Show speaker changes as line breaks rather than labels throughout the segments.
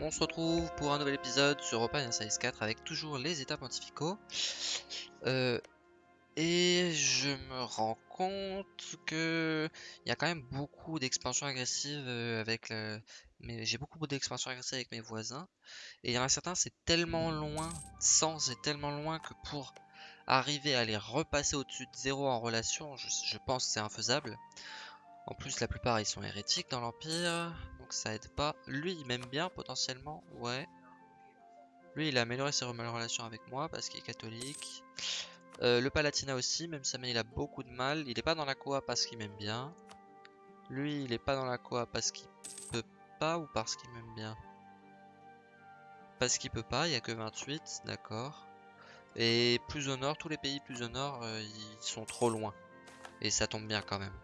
on se retrouve pour un nouvel épisode sur Open Size 4 avec toujours les états pontificaux. Euh, et je me rends compte que il y a quand même beaucoup d'expansions agressives euh, avec j'ai beaucoup avec mes voisins. Et il y en a certains, c'est tellement loin, 100 c'est tellement loin que pour arriver à les repasser au-dessus de 0 en relation, je pense que c'est infaisable. En plus, la plupart, ils sont hérétiques dans l'Empire, donc ça aide pas. Lui, il m'aime bien, potentiellement, ouais. Lui, il a amélioré ses relations avec moi, parce qu'il est catholique. Euh, le Palatina aussi, même si il a beaucoup de mal. Il est pas dans la Coa parce qu'il m'aime bien. Lui, il est pas dans la Coa parce qu'il peut pas ou parce qu'il m'aime bien? Parce qu'il peut pas, il y a que 28, d'accord. Et plus au nord, tous les pays plus au nord, euh, ils sont trop loin. Et ça tombe bien quand même.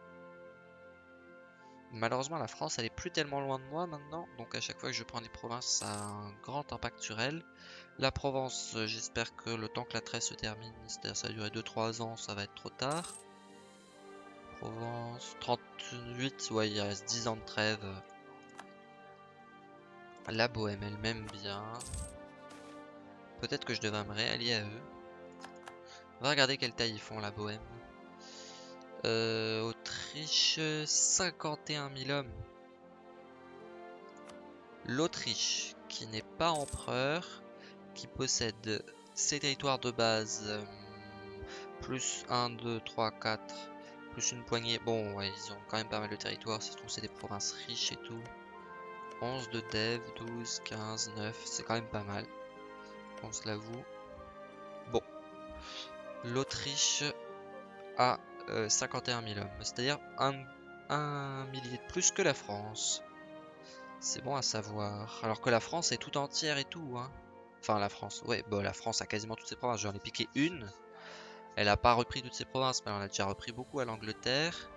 Malheureusement, la France, elle est plus tellement loin de moi maintenant. Donc à chaque fois que je prends des provinces, ça a un grand impact sur elle. La Provence, euh, j'espère que le temps que la trêve se termine, c'est-à-dire ça va durer 2-3 ans, ça va être trop tard. Provence, 38, ouais, il reste 10 ans de trêve. La Bohème, elle m'aime bien. Peut-être que je devrais me réallier à eux. On va regarder quelle taille ils font, la Bohème. Euh, Autriche, 51 000 hommes. L'Autriche, qui n'est pas empereur, qui possède ses territoires de base, euh, plus 1, 2, 3, 4, plus une poignée. Bon, ouais, ils ont quand même pas mal de territoires, c'est des provinces riches et tout. 11 de dev, 12, 15, 9, c'est quand même pas mal. On se l'avoue. Bon. L'Autriche a 51 euh, 000 hommes, c'est-à-dire un, millier de plus que la France. C'est bon à savoir. Alors que la France est tout entière et tout. Hein. Enfin, la France, ouais, bon, la France a quasiment toutes ses provinces. J'en ai piqué une. Elle a pas repris toutes ses provinces, mais elle en a déjà repris beaucoup à l'Angleterre.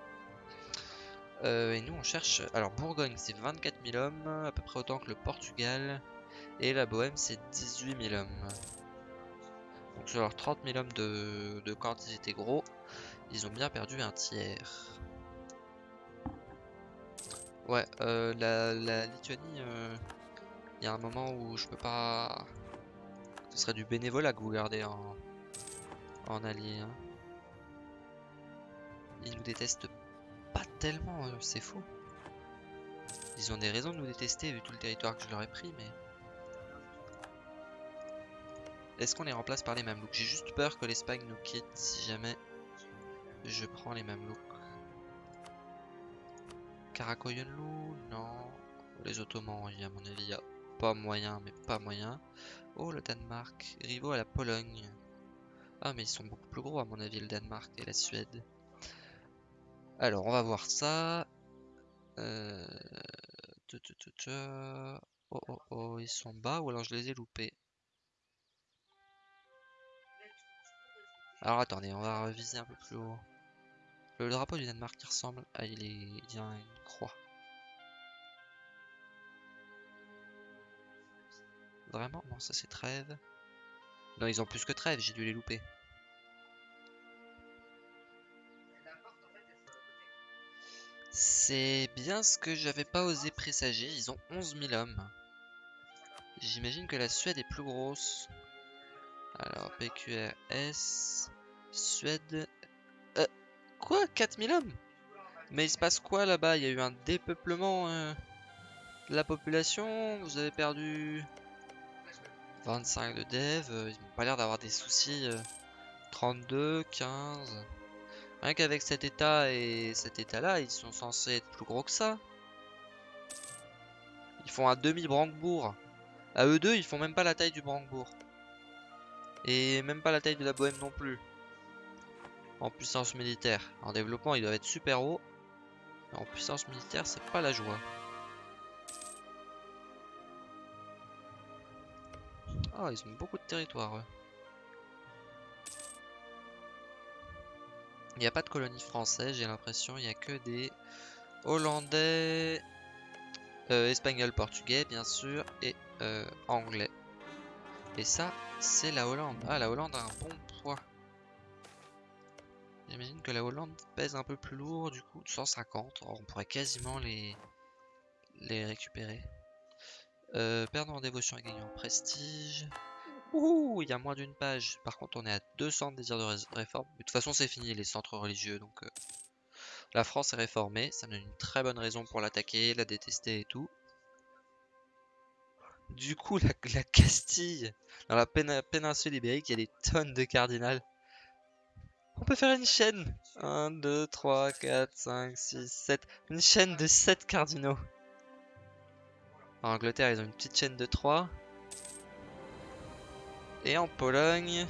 Euh, et nous, on cherche. Alors, Bourgogne, c'est 24 000 hommes, à peu près autant que le Portugal. Et la Bohème, c'est 18 000 hommes. Donc, sur leurs 30 000 hommes de, de étaient gros, ils ont bien perdu un tiers. Ouais, euh, la, Lituanie, euh, il y a un moment où je peux pas... Ce serait du bénévolat que vous gardez en, en allié. Hein. Ils nous détestent pas tellement, euh, c'est faux. Ils ont des raisons de nous détester vu tout le territoire que je leur ai pris, mais... Est-ce qu'on les remplace par les Mamelouks? J'ai juste peur que l'Espagne nous quitte si jamais je prends les mêmes looks. Karakoyunlu, non. Les Ottomans, à mon avis, pas moyen, mais pas moyen. Oh, le Danemark. Rivaux à la Pologne. Ah, mais ils sont beaucoup plus gros, à mon avis, le Danemark et la Suède. Alors, on va voir ça. Euh... Oh, oh, oh, ils sont bas ou alors je les ai loupés. Alors attendez, on va reviser un peu plus haut. Le drapeau du Danemark qui ressemble à il est une croix. Vraiment? Non, ça c'est trêve. Non, ils ont plus que trêve, j'ai dû les louper. C'est bien ce que j'avais pas osé présager, ils ont 11 000 hommes. J'imagine que la Suède est plus grosse. Alors, PQRS, Suède, Quoi 4000 hommes? Mais il se passe quoi là-bas? Il y a eu un dépeuplement euh, de la population Vous avez perdu 25 de dev euh, Ils n'ont pas l'air d'avoir des soucis 32, euh, 15 Rien qu'avec cet état et cet état là Ils sont censés être plus gros que ça. Ils font un demi-Brandebourg. À eux deux ils font même pas la taille du Brandebourg. Et même pas la taille de la Bohème non plus en puissance militaire. En développement, ils doivent être super hauts. En puissance militaire, c'est pas la joie. Ah, ils ont beaucoup de territoire. Il n'y a pas de colonie française, j'ai l'impression. Il n'y a que des Hollandais, euh, Espagnols, Portugais, bien sûr, et euh, Anglais. Et ça, c'est la Hollande. Ah, la Hollande a un bon poids. J'imagine que la Hollande pèse un peu plus lourd, du coup, 150. on pourrait quasiment les, les récupérer. Euh, perdons en dévotion et gagnons en prestige. Ouh, il y a moins d'une page. Par contre, on est à 200 désirs de réforme. de toute façon, c'est fini les centres religieux. Donc, euh, la France est réformée. Ça donne une très bonne raison pour l'attaquer, la détester et tout. Du coup, la, Castille, dans la péninsule ibérique, il y a des tonnes de cardinals. On peut faire une chaîne. 1, 2, 3, 4, 5, 6, 7. Une chaîne de 7 cardinaux. En Angleterre, ils ont une petite chaîne de 3. Et en Pologne,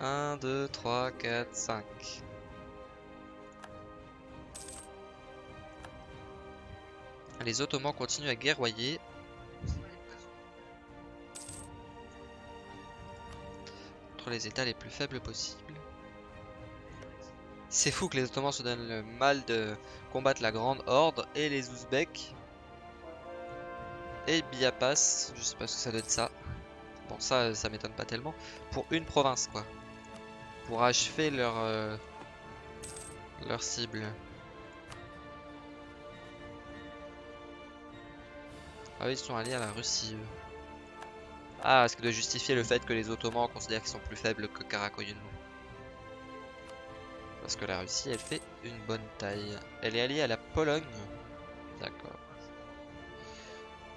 1, 2, 3, 4, 5. Les Ottomans continuent à guerroyer. Entre les états les plus faibles possibles. C'est fou que les Ottomans se donnent le mal de combattre la Grande Horde et les Ouzbeks. Et Biapas, je sais pas ce que ça donne ça. Bon ça, ça m'étonne pas tellement. Pour une province quoi. Pour achever leur, euh, cible. Ah oui, ils sont alliés à la Russie. Ah, est-ce que de justifier le fait que les Ottomans considèrent qu'ils sont plus faibles que Karakoyunlu parce que la Russie, elle fait une bonne taille. Elle est alliée à la Pologne. D'accord.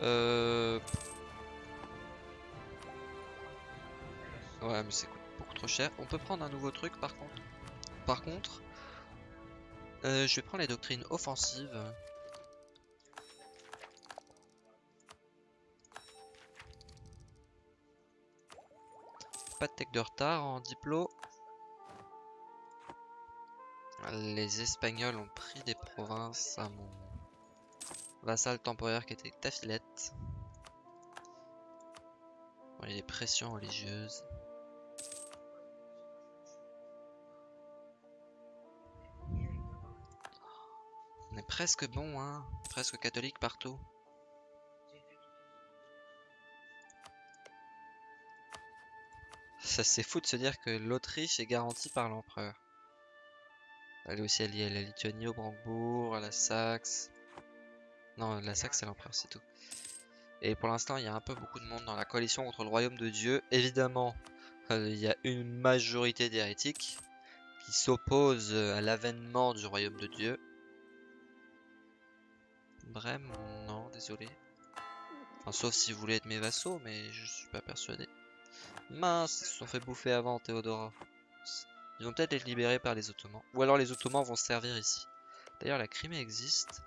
Euh... Ouais, mais c'est beaucoup trop cher. On peut prendre un nouveau truc par contre. Par contre, euh, je vais prendre les doctrines offensives. Pas de tech de retard en diplôme. Les Espagnols ont pris des provinces à mon vassal temporaire qui était Tafilette. il y a des pressions religieuses. On est presque bon, hein Presque catholique partout. Ça c'est fou de se dire que l'Autriche est garantie par l'empereur. Elle est aussi alliée à la Lituanie, au Brandebourg, à la Saxe. Non, la Saxe c'est l'empereur, c'est tout. Et pour l'instant, il y a un peu beaucoup de monde dans la coalition contre le royaume de Dieu. Évidemment, euh, il y a une majorité d'hérétiques qui s'opposent à l'avènement du royaume de Dieu. Brême, non, désolé. Sauf si vous voulez être mes vassaux, mais je suis pas persuadé. Mince, ils se sont fait bouffer avant, Théodora. Ils vont peut-être être libérés par les Ottomans. Ou alors les Ottomans vont servir ici. D'ailleurs, la Crimée existe.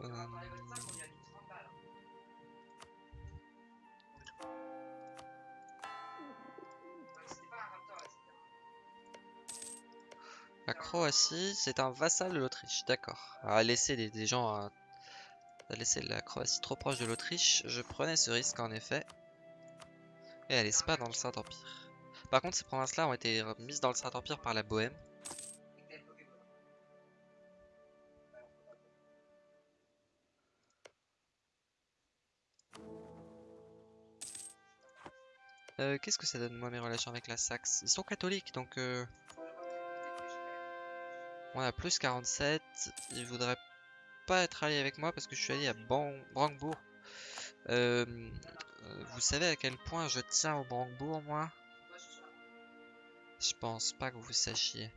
Euh, la Croatie, c'est un vassal de l'Autriche, d'accord. À laisser des, gens à, à laisser la Croatie trop proche de l'Autriche, je prenais ce risque en effet. Et elle est pas dans le Saint-Empire. Par contre, ces provinces-là ont été mises dans le Saint-Empire par la Bohème. Euh, Qu'est-ce que ça donne moi mes relations avec la Saxe? Ils sont catholiques donc euh... On a plus 47. Ils voudraient pas être alliés avec moi parce que je suis allé à. Euh, euh, vous savez à quel point je tiens au Brandebourg moi? Je pense pas que vous sachiez.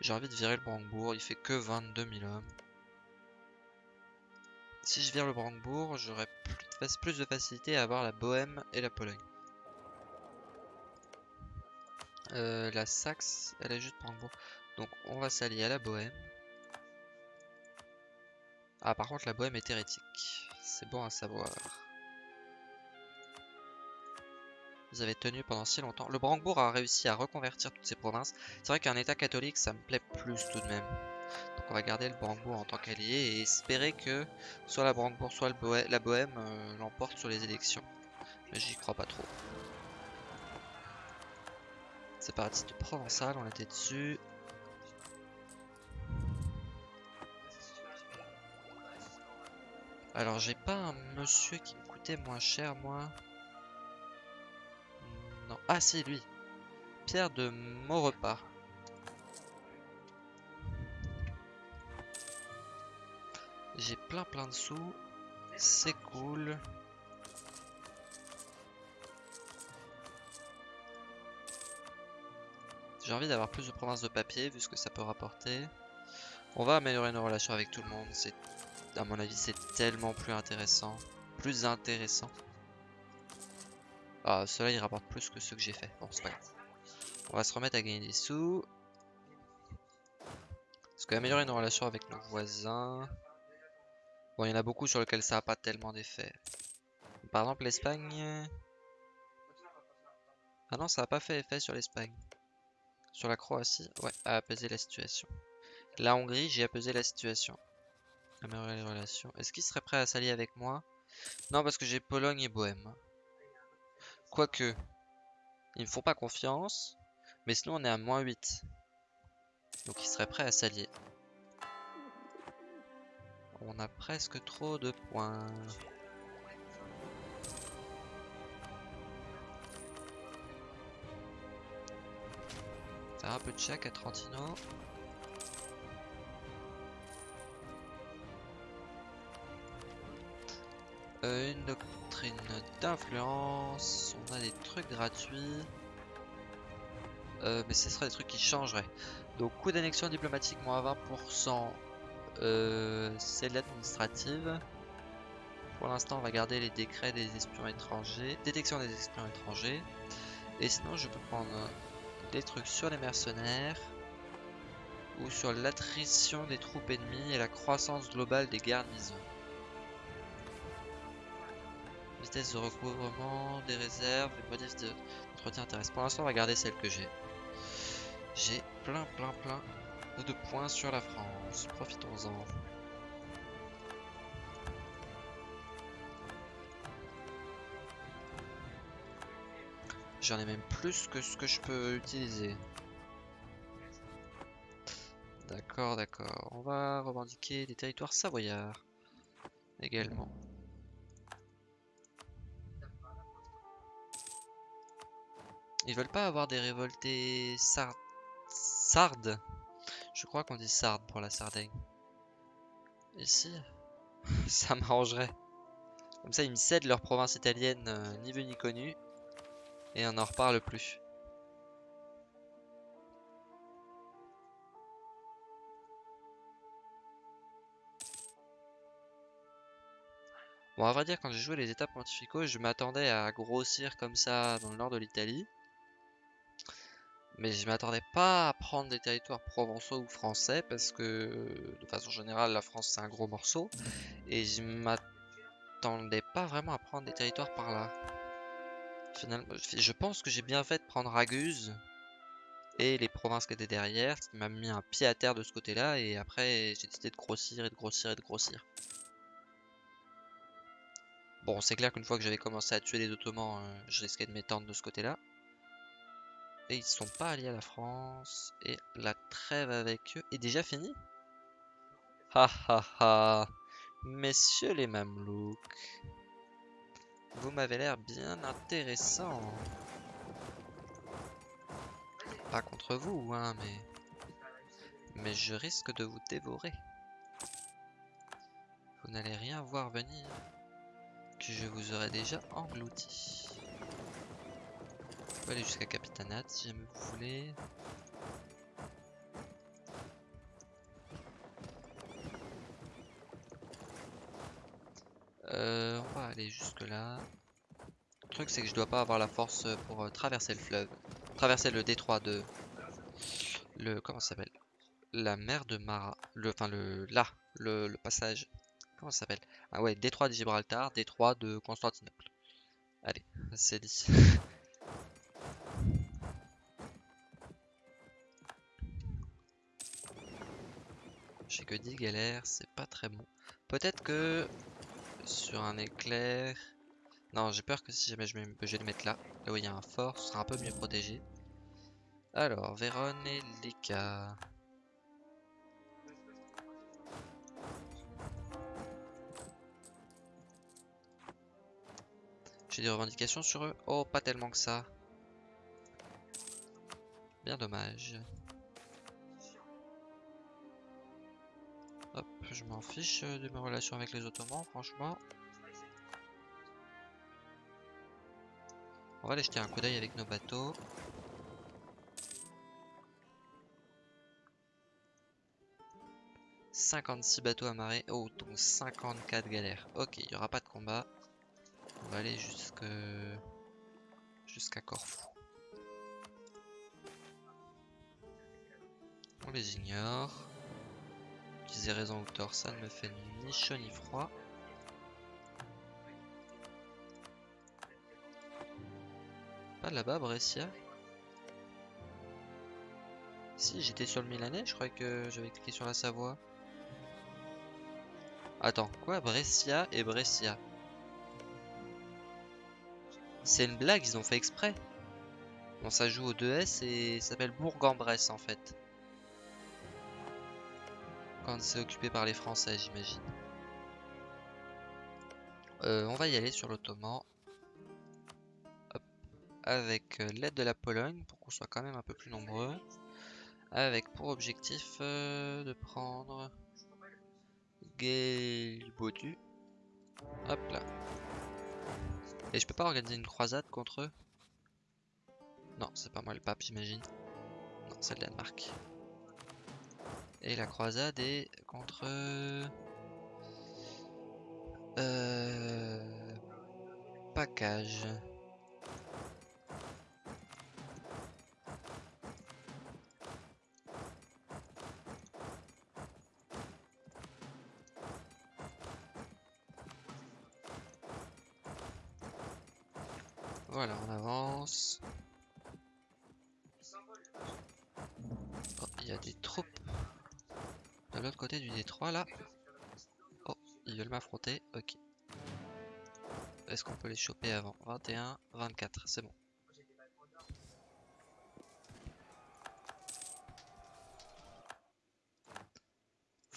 J'ai envie de virer le Brandebourg, il fait que 22 000 hommes. Si je vire le Brandebourg, j'aurai plus, de facilité à avoir la Bohème et la Pologne. Euh, la Saxe, elle est juste Brandebourg. Donc on va s'allier à la Bohème. Ah par contre la Bohème est hérétique. C'est bon à savoir. Vous avez tenu pendant si longtemps. Le Brandebourg a réussi à reconvertir toutes ces provinces. C'est vrai qu'un état catholique, ça me plaît plus tout de même. Donc on va garder le Brandebourg en tant qu'allié et espérer que soit la Brandebourg, soit la Bohème euh, l'emporte sur les élections. Mais j'y crois pas trop. C'est parti de Provençal, on était dessus. Alors j'ai pas un monsieur qui me coûtait moins cher moi. Ah, c'est lui. Pierre de Maurepas. J'ai plein plein de sous. C'est cool. J'ai envie d'avoir plus de provinces de papier vu ce que ça peut rapporter. On va améliorer nos relations avec tout le monde. C'est, à mon avis, c'est tellement plus intéressant. Plus intéressant. Ah, cela il rapporte plus que ce que j'ai fait. Bon, c'est pas grave. On va se remettre à gagner des sous. Parce qu'améliorer nos relations avec nos voisins. Bon, il y en a beaucoup sur lesquels ça n'a pas tellement d'effet. Par exemple, l'Espagne. Ah non, ça n'a pas fait effet sur l'Espagne. Sur la Croatie, ouais, a apaisé la situation. La Hongrie, j'ai apaisé la situation. Améliorer les relations. Est-ce qu'ils seraient prêts à s'allier avec moi? Non, parce que j'ai Pologne et Bohème. Quoique, ils me font pas confiance. Mais sinon, on est à moins 8. Donc, ils seraient prêts à s'allier. On a presque trop de points. un peu de chèque à Trentino. Euh, une doctrine d'influence. On a des trucs gratuits. Euh, mais ce serait des trucs qui changeraient. Donc coût d'annexion diplomatique moins 20%. Euh, c'est l'administrative. Pour l'instant, on va garder les décrets des espions étrangers. Détection des espions étrangers. Et sinon, je peux prendre des trucs sur les mercenaires ou sur l'attrition des troupes ennemies et la croissance globale des garnisons. Vitesse de recouvrement des réserves et modif d'entretien intéressant. Pour l'instant, on va garder celle que j'ai. J'ai plein, plein, plein de points sur la France. Profitons-en. J'en ai même plus que ce que je peux utiliser. D'accord, d'accord. On va revendiquer des territoires savoyards également. Ils veulent pas avoir des révoltés sard... sardes Je crois qu'on dit sardes pour la Sardaigne. Ici, ça m'arrangerait. Comme ça, ils me cèdent leur province italienne euh, ni vu ni connu. Et on n'en reparle plus. Bon, à vrai dire, quand j'ai joué les étapes pontificaux, je m'attendais à grossir comme ça dans le nord de l'Italie. Mais je m'attendais pas à prendre des territoires provençaux ou français parce que de façon générale la France c'est un gros morceau et je m'attendais pas vraiment à prendre des territoires par là. Finalement, je pense que j'ai bien fait de prendre Raguse et les provinces qui étaient derrière, ce qui m'a mis un pied à terre de ce côté-là, et après j'ai décidé de grossir et de grossir et de grossir. Bon, c'est clair qu'une fois que j'avais commencé à tuer les Ottomans, euh, je risquais de m'étendre de ce côté-là. Et ils sont pas alliés à la France, et la trêve avec eux est déjà finie Ha ha ha Messieurs les Mamelouks vous m'avez l'air bien intéressant. Pas contre vous, hein, mais... Mais je risque de vous dévorer. Vous n'allez rien voir venir, que je vous aurai déjà englouti. Aller jusqu'à Capitanat si jamais vous voulez. Euh, on va aller jusque là. Le truc c'est que je dois pas avoir la force pour euh, traverser le fleuve. Traverser le détroit de... Le... Comment ça s'appelle? La mer de Mara. Le... Enfin le... Là. Le, le passage. Comment ça s'appelle? Ah ouais, détroit de Gibraltar, détroit de Constantinople. Allez, c'est dit. J'ai que 10 galères, c'est pas très bon. Peut-être que sur un éclair. Non, j'ai peur que si jamais je, vais le mettre là, là où il y a un fort, ce sera un peu mieux protégé. Alors, Vérone et Lika. J'ai des revendications sur eux Oh, pas tellement que ça. Bien dommage. Je m'en fiche euh, de mes relations avec les Ottomans, franchement. On va aller jeter un coup d'œil avec nos bateaux. « 56 bateaux amarrés. Oh, donc 54 galères. Ok, il n'y aura pas de combat. On va aller jusqu'à Corfou. On les ignore. Qu'ils aient raison ou tort, ça ne me fait ni chaud ni froid. Pas là-bas, Brescia Si, j'étais sur le Milanais, je croyais que j'avais cliqué sur la Savoie. Attends, quoi Brescia et Brescia? C'est une blague, ils ont fait exprès. Bon, ça joue au 2S et s'appelle Bourg-en-Bresse en fait. Quand c'est occupé par les Français, j'imagine. Euh, on va y aller sur l'Ottoman. Avec euh, l'aide de la Pologne, pour qu'on soit quand même un peu plus nombreux. Avec pour objectif euh, de prendre... Gelibodu. Hop là. Et je peux pas organiser une croisade contre eux? Non, c'est pas moi le pape, j'imagine. Non, c'est le Danemark. Et la croisade est contre... Euh... Package. Là. Oh, ils veulent m'affronter. Ok. Est-ce qu'on peut les choper avant? 21, 24, c'est bon.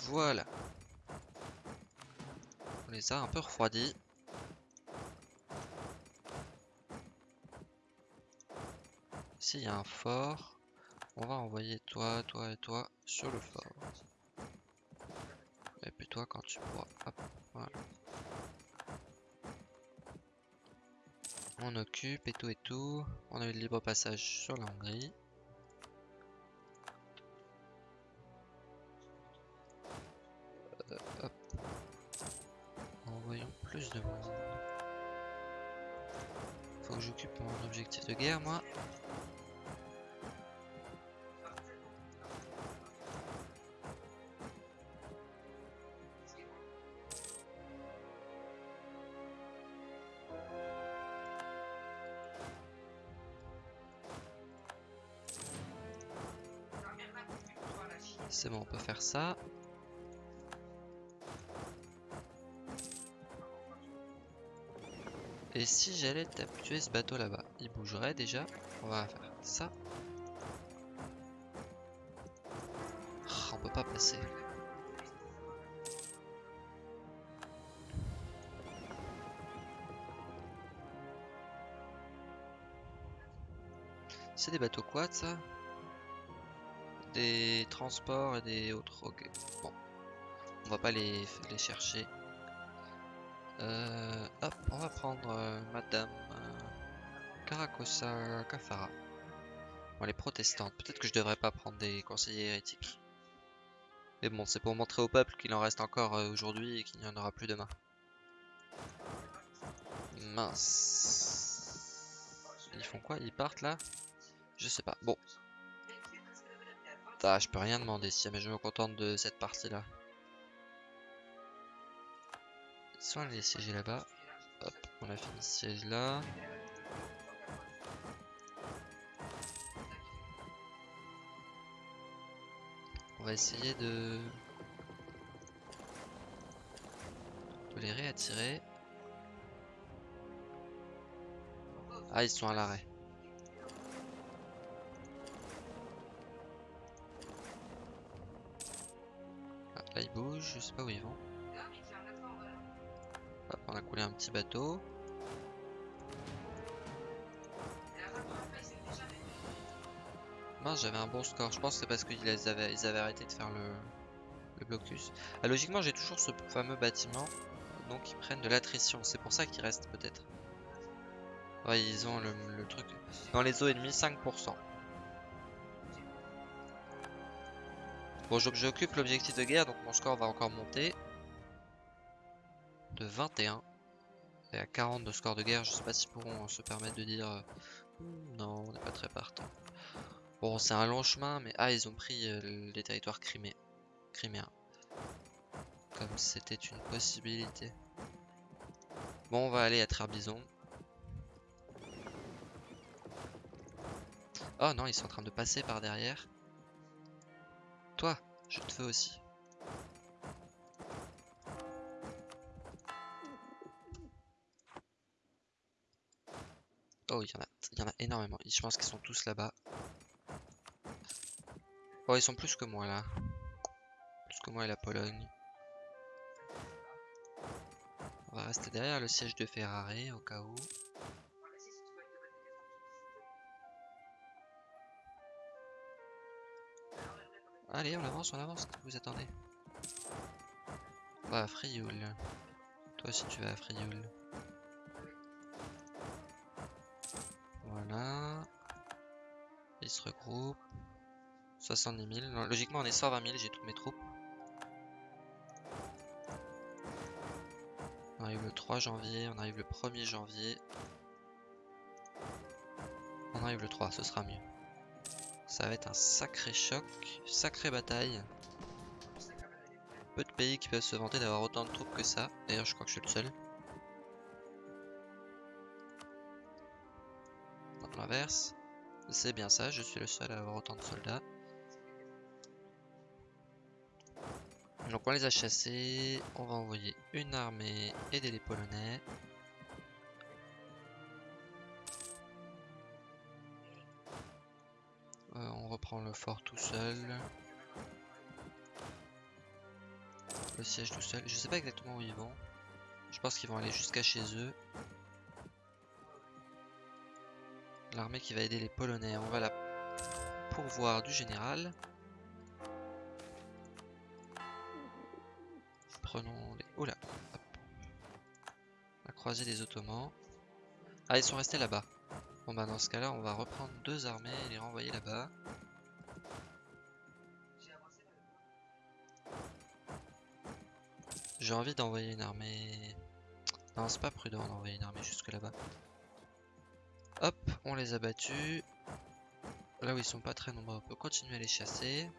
Voilà. On les a un peu refroidis. S'il y a un fort, on va envoyer toi, toi et toi sur le fort. Quand tu pourras. Hop, voilà. On occupe et tout et tout. On a eu le libre passage sur la Hongrie. Euh, hop. Envoyons plus de monde. Faut que j'occupe mon objectif de guerre moi. Et si j'allais tuer ce bateau là-bas, il bougerait déjà. On va faire ça. Oh, on peut pas passer. C'est des bateaux quad ça? Des transports et des autres. Ok, bon. On va pas les, les chercher. Euh, hop, on va prendre euh, Madame euh, Caracosa Cafara. Bon, elle est protestante. Peut-être que je devrais pas prendre des conseillers hérétiques. Mais bon, c'est pour montrer au peuple qu'il en reste encore aujourd'hui et qu'il n'y en aura plus demain. Mince. Ils font quoi? Ils partent là? Je sais pas. Bon, ah, je peux rien demander si jamais je me contente de cette partie là. Soit les siéger là-bas. Hop, on a fini ce siège là. On va essayer de... de les réattirer. Ah, ils sont à l'arrêt. Là ils bougent, je sais pas où ils vont. Hop, on a coulé un petit bateau. Mince, j'avais un bon score. Je pense que c'est parce qu'ils avaient, arrêté de faire le, blocus. Ah, logiquement, j'ai toujours ce fameux bâtiment. Donc, ils prennent de l'attrition. C'est pour ça qu'ils restent, peut-être. Ouais, ils ont le truc. Dans les eaux ennemies, 5%. Bon, j'occupe l'objectif de guerre, donc mon score va encore monter. De 21. Et à 40 de score de guerre, je sais pas s'ils pourront se permettre de dire... euh, non, on n'est pas très partant. Bon, c'est un long chemin, mais... Ah, ils ont pris euh, les territoires crimé... criméens. Comme c'était une possibilité. Bon, on va aller à Trarbizon. Oh non, ils sont en train de passer par derrière. Toi, je te fais aussi. Oh, il y en a, il y en a énormément. Je pense qu'ils sont tous là-bas. Oh, ils sont plus que moi là. Plus que moi et la Pologne. On va rester derrière le siège de Ferrari au cas où. Allez, on avance, on avance. Vous attendez? Va à Frioul. Toi aussi tu vas à Frioul. Voilà. Ils se regroupent. 70 000. Non, logiquement, on est 120 000. J'ai toutes mes troupes. On arrive le 3 janvier. On arrive le 1er janvier. On arrive le 3. Ce sera mieux. Ça va être un sacré choc. Sacrée bataille. Peu de pays qui peuvent se vanter d'avoir autant de troupes que ça. D'ailleurs, je crois que je suis le seul. L'inverse. C'est bien ça, je suis le seul à avoir autant de soldats. Donc on les a chassés, on va envoyer une armée aider les Polonais. Reprend le fort tout seul. Le siège tout seul. Je sais pas exactement où ils vont. Je pense qu'ils vont aller jusqu'à chez eux. L'armée qui va aider les Polonais, on va la pourvoir du général. Prenons les... Oula hop. La croisée des Ottomans. Ah, ils sont restés là-bas. Bon bah dans ce cas-là, on va reprendre deux armées et les renvoyer là-bas. J'ai envie d'envoyer une armée... Non, c'est pas prudent d'envoyer une armée jusque là-bas. Hop, on les a battus. Là où ils sont pas très nombreux, on peut continuer à les chasser.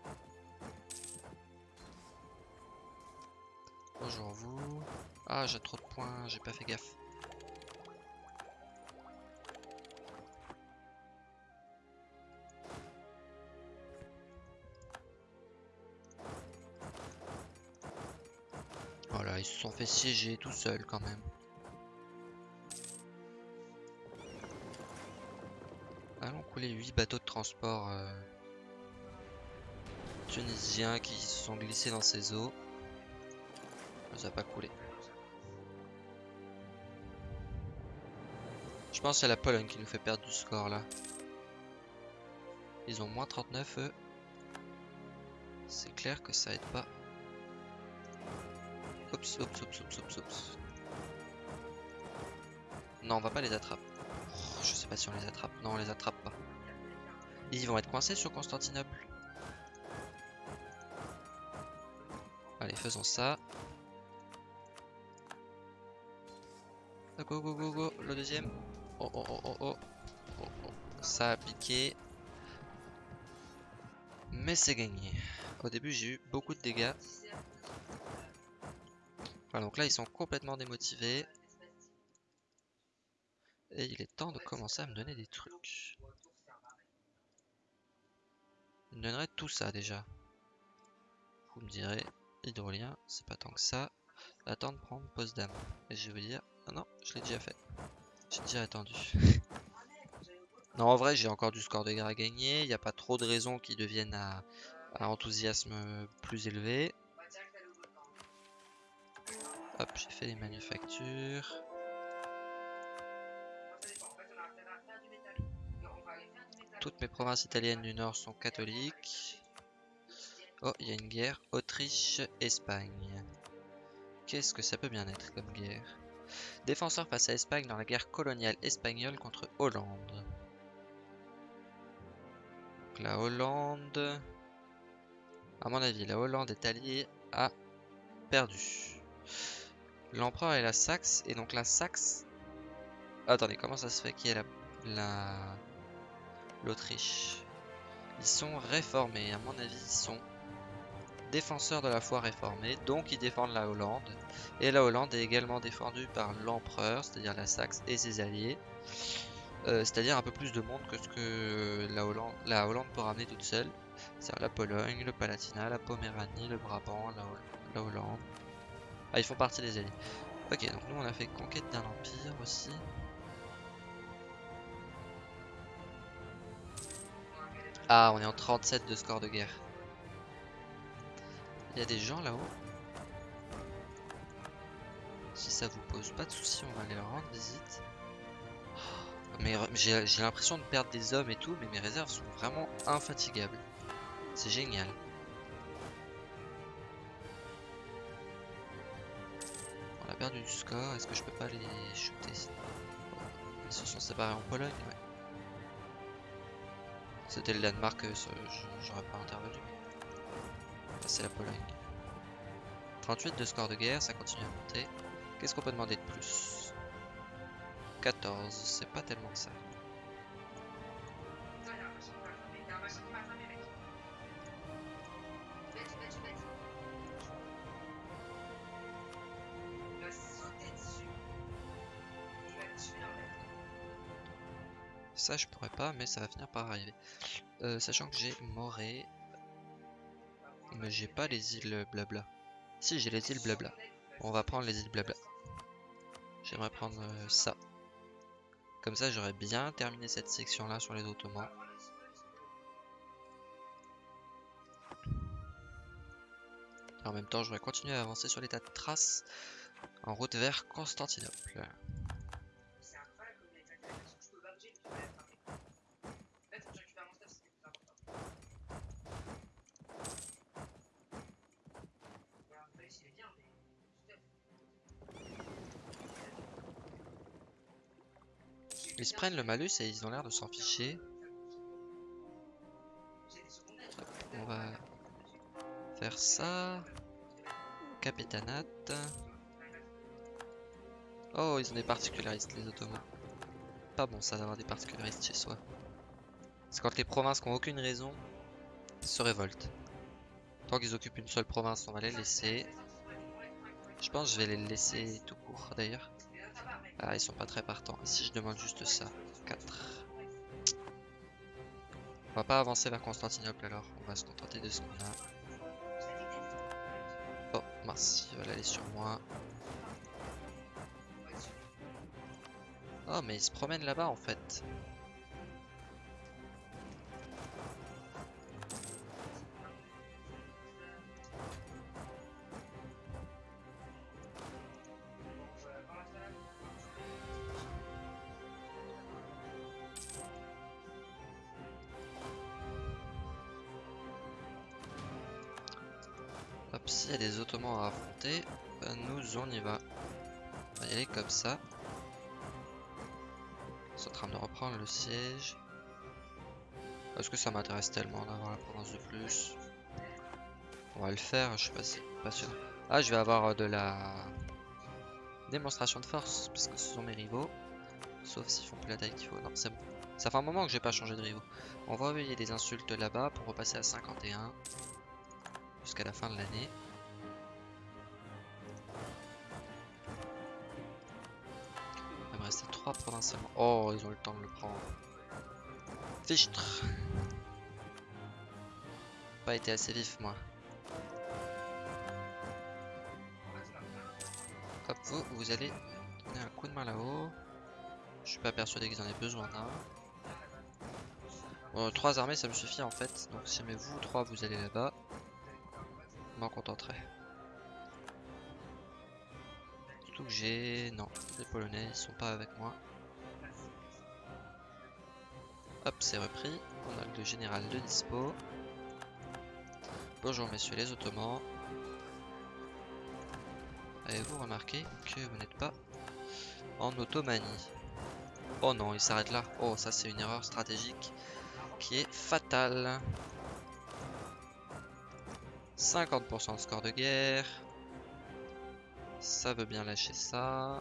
Bonjour vous. Ah, j'ai trop de points, j'ai pas fait gaffe. Sont fait siéger tout seuls quand même. Allons couler 8 bateaux de transport euh, tunisiens qui se sont glissés dans ces eaux. Ça n'a pas coulé. Je pense c'est la Pologne qui nous fait perdre du score là. Ils ont moins 39 eux. C'est clair que ça aide pas. Oups, oups, oups, oups, oups, oups. Non, on va pas les attraper. Je sais pas si on les attrape. Non, on les attrape pas. Ils vont être coincés sur Constantinople. Allez, faisons ça. Go, go, go, go. Le deuxième. Oh, oh, oh, oh, oh. oh, oh. Ça a piqué. Mais c'est gagné. Au début, j'ai eu beaucoup de dégâts. Donc là, ils sont complètement démotivés. Et il est temps de commencer à me donner des trucs. Il me donnerait tout ça déjà. Vous me direz, hydrolien, c'est pas tant que ça. Attends de prendre Potsdam. Et je vais dire, ah non, je l'ai déjà fait. J'ai déjà attendu. non, en vrai, j'ai encore du score de guerre à gagner. Il n'y a pas trop de raisons qui deviennent à enthousiasme plus élevé. Hop, j'ai fait les manufactures. Toutes mes provinces italiennes du nord sont catholiques. Oh, il y a une guerre Autriche-Espagne. Qu'est-ce que ça peut bien être comme guerre? Défenseur face à Espagne dans la guerre coloniale espagnole contre Hollande. la Hollande... À mon avis, la Hollande est alliée à perdu. L'empereur est la Saxe, et donc la Saxe... Attendez, comment ça se fait qui est la... L'Autriche? Ils sont réformés, à mon avis, ils sont défenseurs de la foi réformée, donc ils défendent la Hollande. Et la Hollande est également défendue par l'empereur, c'est-à-dire la Saxe et ses alliés. Euh, c'est-à-dire un peu plus de monde que ce que la Hollande, la Hollande peut ramener toute seule. C'est-à-dire la Pologne, le Palatinat, la Poméranie, le Brabant, la, Hollande. Ah, ils font partie des alliés. Ok, donc nous on a fait conquête d'un empire aussi. Ah, on est en 37 de score de guerre. Il y a des gens là-haut. Si ça vous pose pas de soucis, on va aller leur rendre visite. Oh, mais j'ai l'impression de perdre des hommes et tout, mais mes réserves sont vraiment infatigables. C'est génial. Perdu du score, est-ce que je peux pas les shooter Ils se sont séparés en Pologne, ouais. C'était le Danemark, euh, j'aurais pas intervenu. c'est la Pologne. 38 de score de guerre, ça continue à monter. Qu'est-ce qu'on peut demander de plus? 14, c'est pas tellement que ça. Ça, je pourrais pas, mais ça va finir par arriver. Euh, sachant que j'ai Moré. Mais j'ai pas les îles blabla. Si, j'ai les îles blabla. on va prendre les îles blabla. J'aimerais prendre euh, ça. Comme ça, j'aurais bien terminé cette section-là sur les Ottomans. en même temps, je vais continuer à avancer sur l'état de trace en route vers Constantinople. Ils se prennent le malus et ils ont l'air de s'en ficher. On va faire ça. Capitanat. Oh, ils ont des particularistes, les Ottomans. Pas bon ça d'avoir des particularistes chez soi. C'est quand les provinces qui n'ont aucune raison se révoltent. Tant qu'ils occupent une seule province, on va les laisser. Je pense que je vais les laisser tout court d'ailleurs. Ah, ils sont pas très partants. si je demande juste ça 4. On va pas avancer vers Constantinople alors. On va se contenter de ce qu'on a. Oh, mince, ils veulent aller sur moi. Oh, mais ils se promènent là-bas en fait. On va y aller comme ça. Ils sont en train de reprendre le siège. Est-ce que ça m'intéresse tellement d'avoir la province de plus On va le faire, je suis pas, pas sûr. Ah, je vais avoir de la démonstration de force, parce que ce sont mes rivaux. Sauf s'ils font plus la taille qu'il faut. Non, c'est bon. Ça fait un moment que j'ai pas changé de rivaux. On va envoyer des insultes là-bas pour repasser à 51 jusqu'à la fin de l'année. 3 provincialement. Oh, ils ont le temps de le prendre. Fichtre. Pas été assez vif, moi. Hop, vous, allez donner un coup de main là-haut. Je suis pas persuadé qu'ils en aient besoin d'un. Trois armées ça me suffit en fait. Donc si mais vous trois vous allez là-bas m'en contenterai. Que j'ai... Non, les Polonais sont pas avec moi. Hop, c'est repris. On a le général de dispo. Bonjour messieurs les Ottomans. Avez-vous remarqué que vous n'êtes pas en Ottomanie? Oh non, il s'arrête là. Oh, ça c'est une erreur stratégique qui est fatale. 50% de score de guerre. Ça veut bien lâcher ça.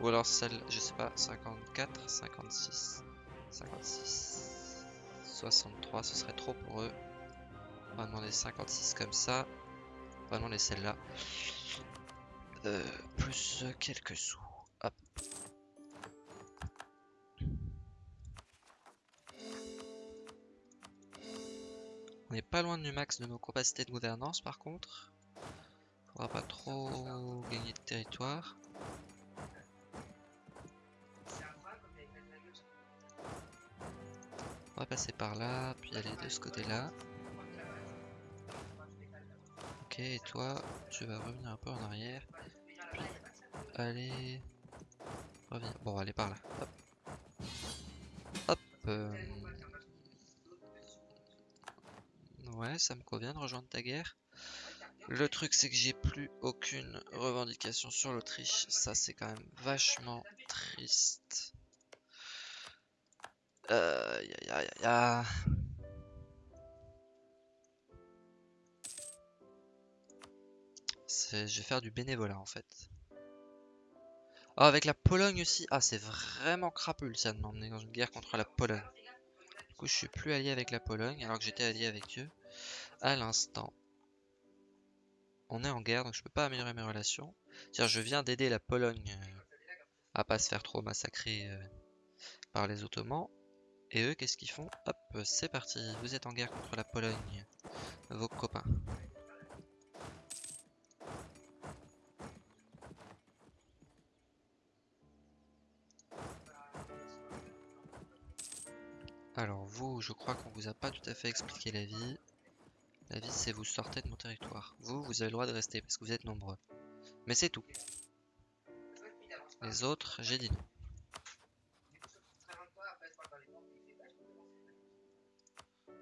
Ou alors celle, je sais pas, 54, 56, 56, 63, ce serait trop pour eux. On va demander 56 comme ça. On va demander celle-là. Euh, plus quelques sous. Hop. On n'est pas loin du max de nos capacités de gouvernance par contre. Faudra pas trop gagner de territoire. On va passer par là, puis aller de ce côté-là. Ok, et toi, tu vas revenir un peu en arrière. Allez... Reviens. Bon, allez par là. Hop. Hop. euh, Ouais, ça me convient de rejoindre ta guerre. Le truc, c'est que j'ai plus aucune revendication sur l'Autriche. Ça, c'est quand même vachement triste. Euh, ya, ya, ya, Je vais faire du bénévolat en fait. Ah, avec la Pologne aussi. Ah, c'est vraiment crapule ça de m'emmener dans une guerre contre la Pologne. Du coup, je suis plus allié avec la Pologne alors que j'étais allié avec eux à l'instant. On est en guerre donc je peux pas améliorer mes relations. C'est-à-dire, je viens d'aider la Pologne euh, à pas se faire trop massacrer euh, par les Ottomans. Et eux, qu'est-ce qu'ils font? Hop, c'est parti. Vous êtes en guerre contre la Pologne, vos copains. Alors vous, je crois qu'on vous a pas tout à fait expliqué la vie. La vie, c'est vous sortez de mon territoire. Vous, vous avez le droit de rester parce que vous êtes nombreux. Mais c'est tout. Les autres, j'ai dit non.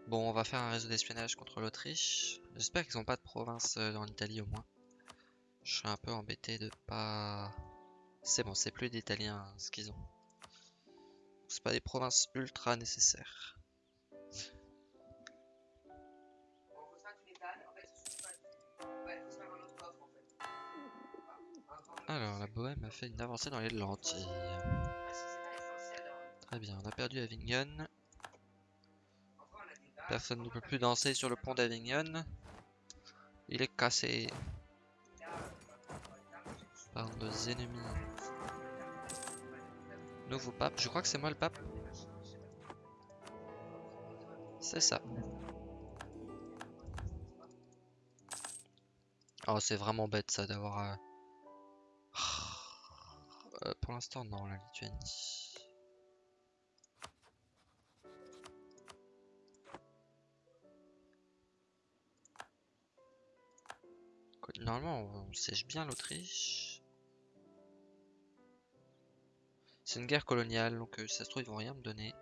Bon, on va faire un réseau d'espionnage contre l'Autriche. J'espère qu'ils ont pas de province euh, en Italie au moins. Je suis un peu embêté de pas... C'est bon, c'est plus d'Italiens ce qu'ils ont. C'est pas des provinces ultra nécessaires. La Bohème a fait une avancée dans les lentilles. Très bien, on a perdu Avignon. Personne ne peut plus danser sur le pont d'Avignon. Il est cassé par nos ennemis. Nouveau pape, je crois que c'est moi le pape. C'est ça. Oh, c'est vraiment bête ça d'avoir... euh, pour l'instant, non, la Lituanie. Normalement, on, siège bien l'Autriche. C'est une guerre coloniale, donc euh, ça se trouve, ils vont rien me donner.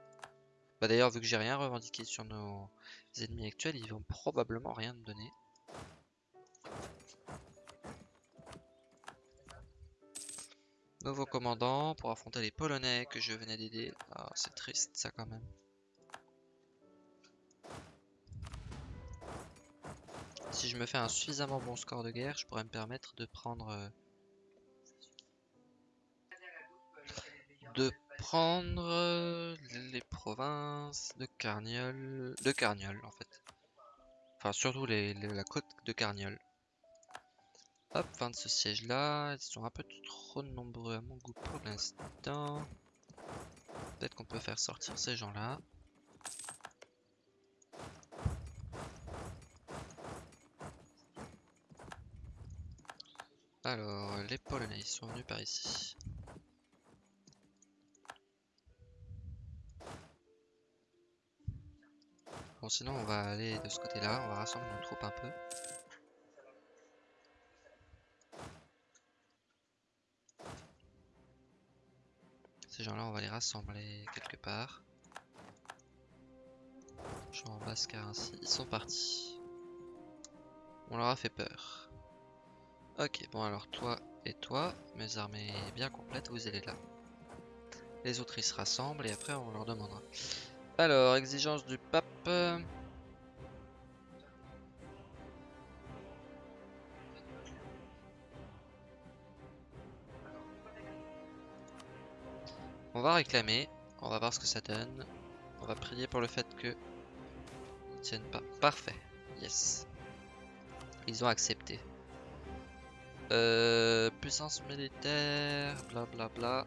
Bah d'ailleurs, vu que j'ai rien revendiqué sur nos ennemis actuels, ils vont probablement rien me donner. Nouveau commandant pour affronter les Polonais que je venais d'aider. Ah, c'est triste ça quand même. Si je me fais un suffisamment bon score de guerre, je pourrais me permettre de prendre... de prendre les provinces de Carniol... De Carniol en fait. Enfin surtout la côte de Carniol. Hop, fin de ce siège là. Ils sont un peu trop nombreux à mon goût pour l'instant. Peut-être qu'on peut faire sortir ces gens là. Alors, les Polonais sont venus par ici. Bon, sinon on va aller de ce côté-là, on va rassembler nos troupes un peu. Ces gens-là, on va les rassembler quelque part. Je en basse car ainsi, ils sont partis. On leur a fait peur. Ok, bon alors toi et toi, mes armées bien complètes, vous allez là. Les autres ils se rassemblent et après on leur demandera. Alors, exigence du pape. On va réclamer, on va voir ce que ça donne. On va prier pour le fait que ils tiennent pas. Parfait, yes. Ils ont accepté. Euh, puissance militaire, blablabla. Bla bla.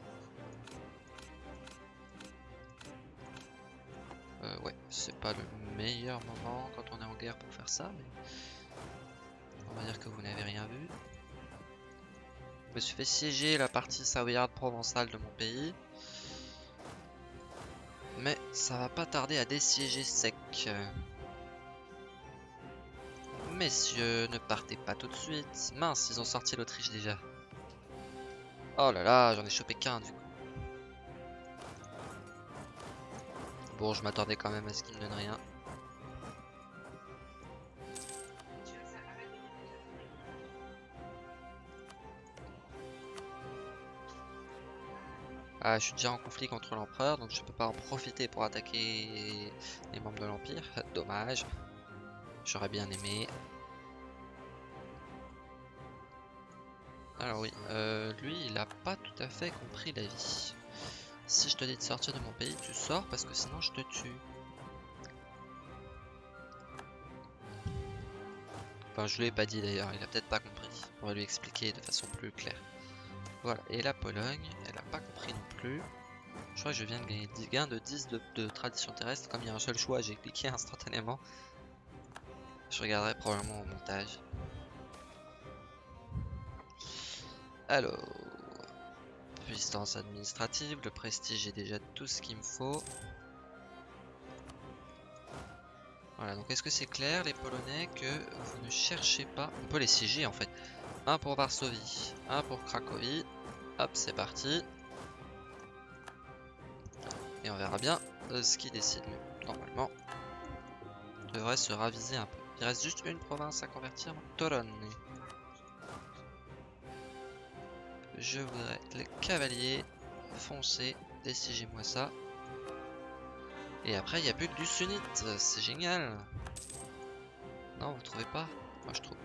Euh, ouais, c'est pas le meilleur moment quand on est en guerre pour faire ça, mais on va dire que vous n'avez rien vu. Je me suis fait siéger la partie savoyarde provençale de mon pays. Mais ça va pas tarder à désiéger sec. Messieurs, ne partez pas tout de suite. Mince, ils ont sorti l'Autriche déjà. Oh là là, j'en ai chopé qu'un du coup. Bon, je m'attendais quand même à ce qu'il ne donne rien. Ah, je suis déjà en conflit contre l'empereur, donc je peux pas en profiter pour attaquer les membres de l'empire. Dommage. J'aurais bien aimé. Alors oui, euh, lui, il a pas tout à fait compris la vie. Si je te dis de sortir de mon pays, tu sors parce que sinon je te tue. Enfin, je lui ai pas dit d'ailleurs, il a peut-être pas compris. On va lui expliquer de façon plus claire. Voilà, et la Pologne, elle a pas compris non plus. Je crois que je viens de gagner 10 gains de 10 de, tradition terrestre. Comme il y a un seul choix, j'ai cliqué instantanément. Je regarderai probablement au montage. Alors, puissance administrative, le prestige est déjà tout ce qu'il me faut. Voilà, donc est-ce que c'est clair les Polonais que vous ne cherchez pas? On peut les siéger en fait. Un pour Varsovie, un pour Cracovie. Hop, c'est parti. Et on verra bien euh, ce qui décide. Normalement, devrait se raviser un peu. Il reste juste une province à convertir, Toron. Je voudrais les cavaliers foncés, désigez-moi ça. Et après, il n'y a plus que du sunnite, c'est génial. Non, vous trouvez pas? Moi, je trouve.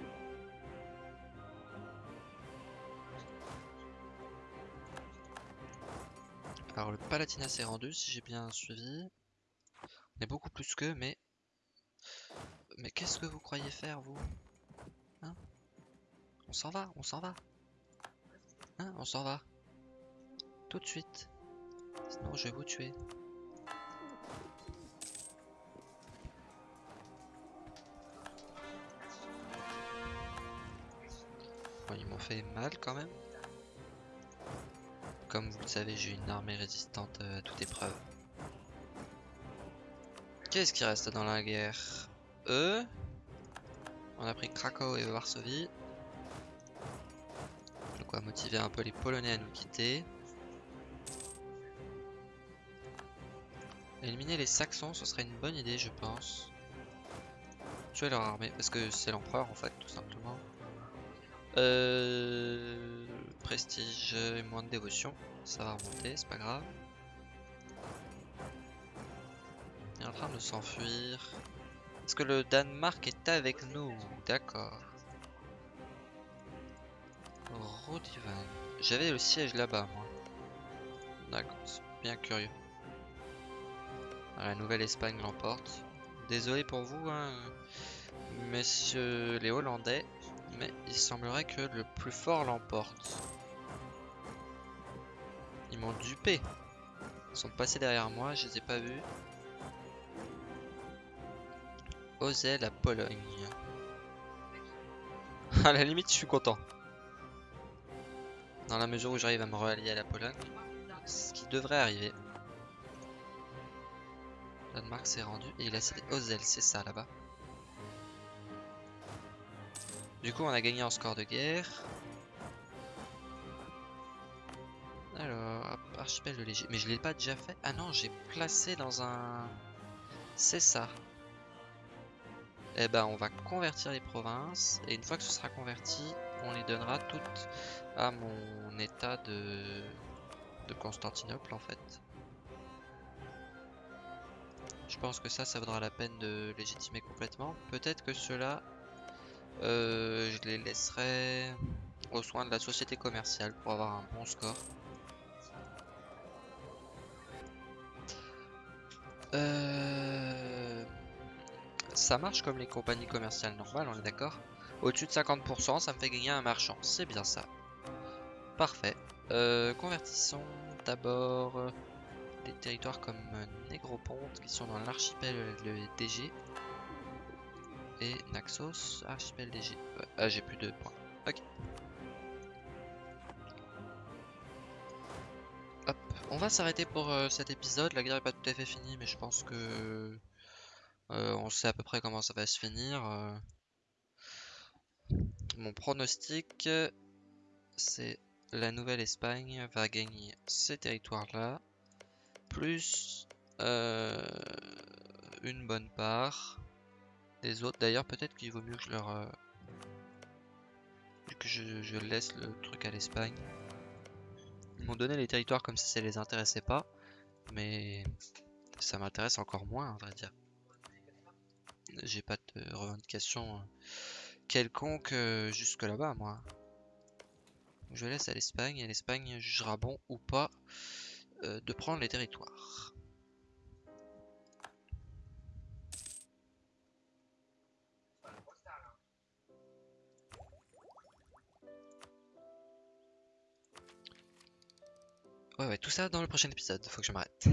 Alors, le Palatinat s'est rendu, si j'ai bien suivi. On est beaucoup plus que, mais... Mais qu'est-ce que vous croyez faire, vous? Hein? On s'en va, on s'en va. Hein, on s'en va. Tout de suite. Sinon, je vais vous tuer. Bon, ils m'ont fait mal quand même. Comme vous le savez, j'ai une armée résistante à toute épreuve. Qu'est-ce qui reste dans la guerre? Eux On a pris Krakow et Varsovie quoi motiver un peu les Polonais à nous quitter. Éliminer les Saxons, ce serait une bonne idée, je pense. Tuer leur armée, parce que c'est l'empereur en fait, tout simplement. Euh, prestige et moins de dévotion, ça va remonter, c'est pas grave. Il est en train de s'enfuir. Est-ce que le Danemark est avec nous? D'accord. Rodivan. J'avais le siège là-bas, moi. D'accord, c'est bien curieux. la Nouvelle-Espagne l'emporte. Désolé pour vous, hein, messieurs les Hollandais, mais il semblerait que le plus fort l'emporte. Ils m'ont dupé. Ils sont passés derrière moi, je les ai pas vus. Osez la Pologne. à la limite, je suis content. Dans la mesure où j'arrive à me rallier à la Pologne. Ce qui devrait arriver. Danemark s'est rendu et il a cédé Ozel, c'est ça là-bas. Du coup, on a gagné en score de guerre. Alors, archipel de léger. Mais je l'ai pas déjà fait. Ah non, j'ai placé dans un... C'est ça. eh ben, on va convertir les provinces. Et une fois que ce sera converti, on les donnera toutes à mon état de, de Constantinople en fait. Je pense que ça, ça vaudra la peine de légitimer complètement. Peut-être que cela, euh, je les laisserai au soin de la société commerciale pour avoir un bon score. Euh, ça marche comme les compagnies commerciales normales, on est d'accord? Au-dessus de 50%, ça me fait gagner un marchand. C'est bien ça. Parfait. Euh, convertissons d'abord des territoires comme Négroponte qui sont dans l'archipel DG. Et Naxos, archipel DG. ah, j'ai plus de points. On va s'arrêter pour cet épisode. La guerre est pas tout à fait finie, mais je pense que on sait à peu près comment ça va se finir. Mon pronostic, c'est la Nouvelle-Espagne va gagner ces territoires-là, plus euh, une bonne part des autres. D'ailleurs, peut-être qu'il vaut mieux que je leur... Euh, que je, laisse le truc à l'Espagne. Ils m'ont donné les territoires comme si ça les intéressait pas, mais ça m'intéresse encore moins, à vrai dire. J'ai pas de revendication quelconque euh, jusque là-bas, moi. Je laisse à l'Espagne et l'Espagne jugera bon ou pas euh, de prendre les territoires. Ouais, ouais, tout ça dans le prochain épisode, faut que je m'arrête.